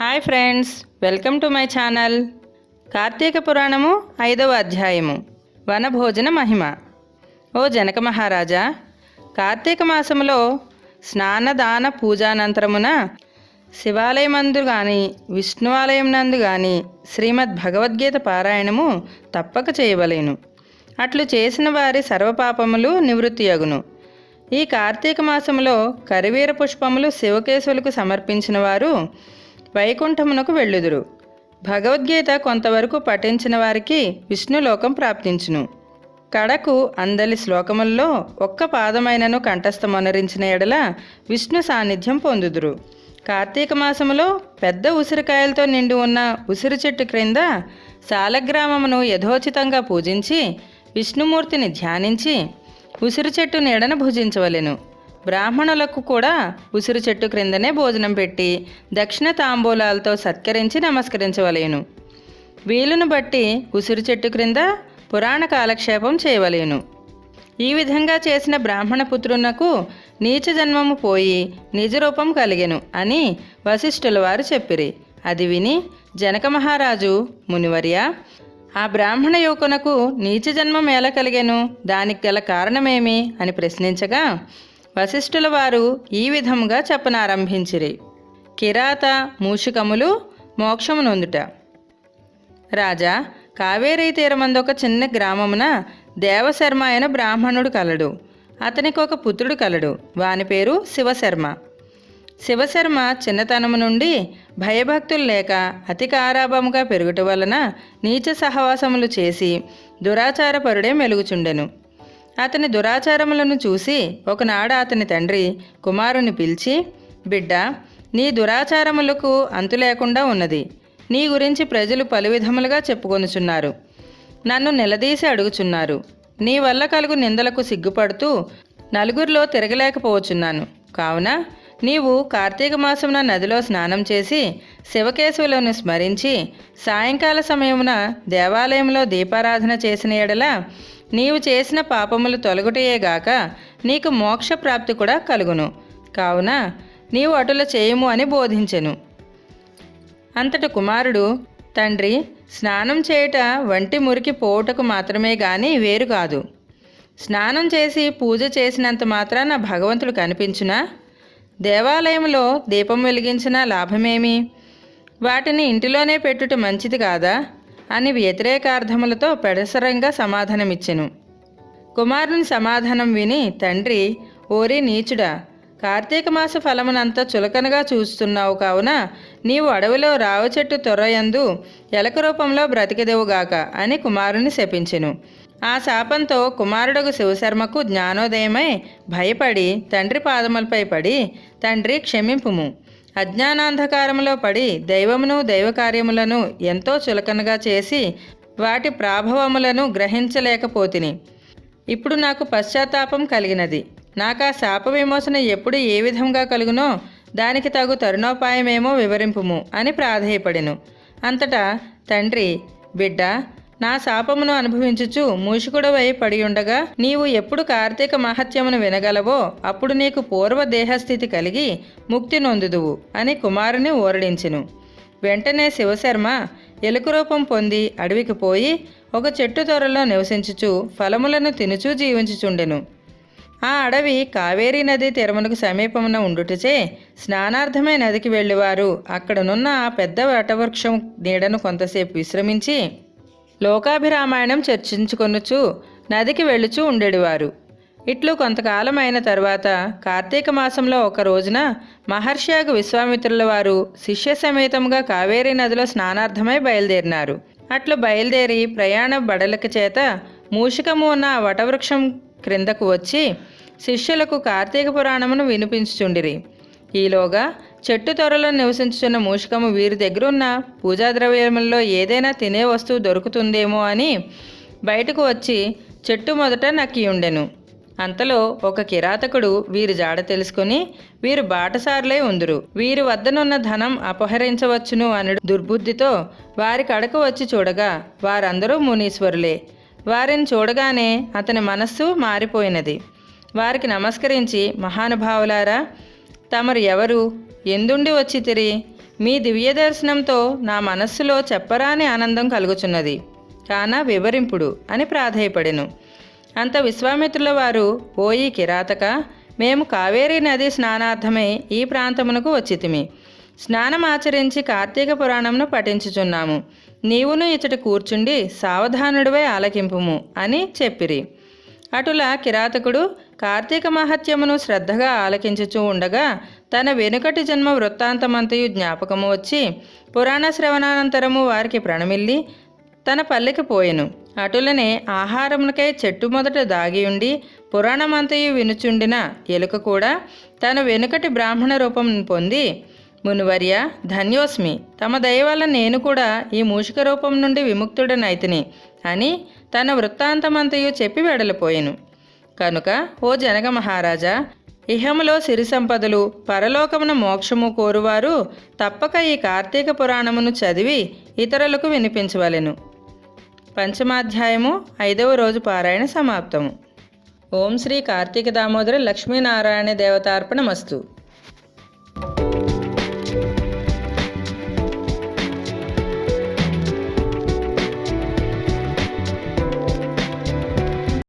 Hi friends welcome to my channel Karthika Puranamu ఐదవ అధ్యాయము. వనభోజన మహిమ. ఓ జనక మహారాజా కార్తీక మాసములో స్నానదాన పూజానంతరమున శివాలయమందు గాని విష్ణువాలయం నందు గాని శ్రీమద్ భగవద్గీత పారాయణము తప్పక చేయవలేను. అట్లు చేసిన వారి సర్వపాపములు నివృత్తియగును ఈ కార్తీక మాసములో కరివీర పుష్పములు శివకేశులకు సమర్పించిన వారు వైకుంఠమునకు వెళ్ళుదురు. భగవద్గీత కొంతవరకు పఠించిన వారికి విష్ణులోకం ప్రాప్తించును. కడకు అందలి శ్లోకముల్లో ఒక్క పాదమైనను కంఠస్థమనరించిన ఎడల విష్ణు సాన్నిధ్యం పొందుదురు. కార్తీక మాసములో పెద్ద ఉసిరికాయలతో నిండి ఉన్న ఉసిరి చెట్టు క్రింద శాలగ్రామమును యథోచితంగా పూజించి విష్ణుమూర్తిని ధ్యానించి ఉసిరి చెట్టు నీడను భుజించవలెను. బ్రాహ్మణులకు కూడా ఉసిరి చెట్టు క్రిందనే భోజనం పెట్టి దక్షిణ తాంబూలాలతో సత్కరించి నమస్కరించవలేను. వీలును బట్టి ఉసిరి చెట్టు క్రింద పురాణ కాలక్షేపం చేయవలేను. ఈ విధంగా చేసిన బ్రాహ్మణ పుత్రునకు నీచ జన్మము పోయి నిజరూపం కలిగెను అని వశిష్ఠుల వారు చెప్పిరి. అది విని జనక మహారాజు మునివర్య ఆ బ్రాహ్మణ యువకునకు నీచ జన్మం ఎలా కలిగెను? దానికి గల కారణమేమి? అని ప్రశ్నించగా వశిష్ఠుల వారు ఈ విధముగా చెప్పనారంభించిరి. కిరాత మూషికములు మోక్షమునొందుట రాజా కావేరీ తీరమందొక ఒక చిన్న గ్రామమున దేవశర్మ అయిన బ్రాహ్మణుడు కలడు. అతనికి ఒక పుత్రుడు కలడు. వాని పేరు శివశర్మ. శివశర్మ చిన్నతనము నుండి భయభక్తులు లేక అతి కారాభముగా పెరుగుట వలన నీచ సహవాసములు చేసి దురాచారపరుడే మెలుగుచుండెను. అతని దురాచారములను చూసి ఒకనాడు అతని తండ్రి కుమారుని పిలిచి బిడ్డ నీ దురాచారములకు అంతు లేకుండా ఉన్నది. నీ గురించి ప్రజలు పలు విధములుగా చెప్పుకొనుచున్నారు. నన్ను నిలదీసి అడుగుచున్నారు. నీ వల్ల కలుగు నిందలకు సిగ్గుపడుతూ నలుగురిలో తిరగలేకపోవచున్నాను కావున నీవు కార్తీక మాసమున నదిలో స్నానం చేసి శివకేశవులను స్మరించి సాయంకాల సమయమున దేవాలయంలో దీపారాధన చేసిన ఎడల నీవు చేసిన పాపములు తొలగుటయేగాక నీకు మోక్ష ప్రాప్తి కూడా కలుగును. కావున నీవు అటుల చేయము అని బోధించెను. అంతట కుమారుడు తండ్రి స్నానం చేయుట వంటి మురికి పోవుటకు మాత్రమే గాని వేరు కాదు. స్నానం చేసి పూజ చేసినంత మాత్రాన భగవంతుడు కనిపించునా? దేవాలయంలో దీపం వెలిగించిన లాభమేమి? వాటిని ఇంటిలోనే పెట్టుట మంచిది కాదా? అని వ్యతిరేకార్థములతో పెడసరంగా సమాధానమిచ్చెను. కుమారుని సమాధానం విని తండ్రి ఓరి నీచుడా కార్తీక మాస ఫలమునంతా చులకనగా చూస్తున్నావు కావున నీవు అడవిలో రావ చెట్టు తొర్రయందు ఎలక రూపంలో బ్రతికిదేవుగాక అని కుమారుని శపించెను. ఆ శాపంతో కుమారుడకు శివశర్మకు జ్ఞానోదయమై భయపడి తండ్రి పాదములపై పడి తండ్రి క్షమింపుము. అజ్ఞానాంధకారములో పడి దైవమును దైవకార్యములను ఎంతో చులకనగా చేసి వాటి ప్రాభవములను గ్రహించలేకపోతిని. ఇప్పుడు నాకు పశ్చాత్తాపం కలిగినది. నాకు ఆ శాప విమోచన ఎప్పుడు ఏ విధంగా కలుగునో దానికి తగు తరుణోపాయమేమో వివరింపుము అని ప్రాధేయపడెను. అంతటా తండ్రి బిడ్డ నా శాపమును అనుభవించుచు మూషికుడవై పడి ఉండగా నీవు ఎప్పుడు కార్తీక మహత్యమును వినగలవో అప్పుడు నీకు పూర్వ దేహస్థితి కలిగి ముక్తి నొందుదువు అని కుమారుని ఓరడించెను. వెంటనే శివశర్మ ఎలుక రూపం పొంది అడవికి పోయి ఒక చెట్టు త్వరలో నివసించుచు ఫలములను తినుచూ జీవించుచుండెను. ఆ అడవి కావేరీ నది తీరమునకు సమీపమున ఉండుటచే స్నానార్థమై నదికి వెళ్ళేవారు. అక్కడనున్న ఆ పెద్ద వటవృక్షం నీడను కొంతసేపు విశ్రమించి లోకాభిరామాయణం చర్చించుకొనుచు నదికి వెళ్ళుచూ ఉండేవారు ఇట్లు కొంతకాలం అయిన తర్వాత కార్తీక మాసంలో ఒక రోజున మహర్షియాగు విశ్వామిత్రుల వారు శిష్య సమేతంగా కావేరీ నదిలో స్నానార్థమై బయలుదేరినారు. అట్లు బయలుదేరి ప్రయాణ బడలక చేత మూషికము ఉన్న వటవృక్షం క్రిందకు వచ్చి శిష్యులకు కార్తీక పురాణమును వినిపించుచుండిరి. ఈలోగా చెట్టు త్వరలో నివసించుచున్న మూషికము వీరి దగ్గర ఉన్న పూజా ద్రవ్యములలో ఏదైనా తినే వస్తువు దొరుకుతుందేమో అని బయటకు వచ్చి చెట్టు మొదట నక్కి ఉండెను. అంతలో ఒక కిరాతకుడు వీరి జాడ తెలుసుకుని వీరు బాటసారులై ఉందురు. వీరి వద్దనున్న ధనం అపహరించవచ్చును అని దుర్బుద్ధితో వారి కడకు వచ్చి చూడగా వారందరూ మునీశ్వరులే. వారిని చూడగానే అతని మనస్సు మారిపోయినది. వారికి నమస్కరించి మహానుభావులారా తమరు ఎవరు? ఎందుండి వచ్చి తిరి? మీ దివ్య దర్శనంతో నా మనస్సులో చెప్పరాని ఆనందం కలుగుచున్నది. కాన వివరింపుడు అని ప్రాధేయపడెను. అంత విశ్వామిత్రుల వారు ఓయి కిరాతక మేము కావేరీ నది స్నానార్థమై ఈ ప్రాంతమునకు వచ్చితిమి. స్నానం ఆచరించి కార్తీక పురాణంను పఠించుచున్నాము. నీవును ఇచ్చట కూర్చుండి సావధానుడివై ఆలకింపుము అని చెప్పిరి. అటుల కిరాతకుడు కార్తీక మహత్యమును శ్రద్ధగా ఆలకించుచూ ఉండగా తన వెనుకటి జన్మ వృత్తాంతమంతయు జ్ఞాపకము వచ్చి పురాణ శ్రవణానంతరము వారికి ప్రణమిల్లి తన పల్లెకి పోయెను. అటులనే ఆహారమునకై చెట్టు మొదట దాగియుండి పురాణమంతయు వినుచుండిన ఎలుక కూడా తన వెనుకటి బ్రాహ్మణ రూపం పొంది మునివర్య ధన్యోస్మి తమ దయ వల్ల నేను కూడా ఈ మూషిక రూపం నుండి విముక్తుడనైతిని అని తన వృత్తాంతమంతయు చెప్పి వెడలిపోయాను. కనుక ఓ జనక మహారాజా ఇహములో సిరి సంపదలు పరలోకమున మోక్షము కోరువారు తప్పక ఈ కార్తీక పురాణమును చదివి ఇతరులకు వినిపించవలెను. పంచమాధ్యాయము ఐదవ రోజు పారాయణ సమాప్తము. ఓం శ్రీ కార్తీక దామోదర లక్ష్మీనారాయణ దేవతార్పణమస్తు.